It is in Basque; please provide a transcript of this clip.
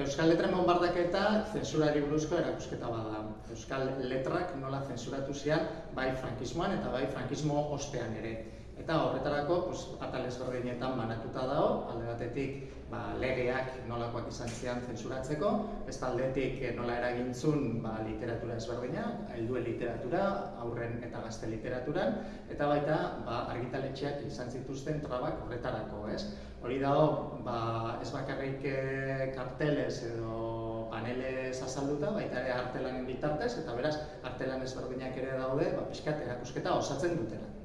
Euskal Letren bombardaketa zensurari buruzko erakusketa bada. Euskal Letrak nola zensuratu zian bai frankismoan eta bai frankismo ostean ere. Eta horretarako, pues, atal ezberdinetan banatuta dago, alde batetik ba, legeak nolakoak izan zian zensuratzeko, ez aldetik eh, nola eragintzun ba, literatura ezberdina, helduen literatura, aurren eta gazte literaturan, eta baita ba, argitaletxeak izan zituzten trabak horretarako, ez? Hori dago, ba, ez bakarrik eh, karteles edo paneles azalduta, baita ere artelanen bitartez, eta beraz, artelan ezberdinak ere daude, ba, pixkat erakusketa osatzen dutela.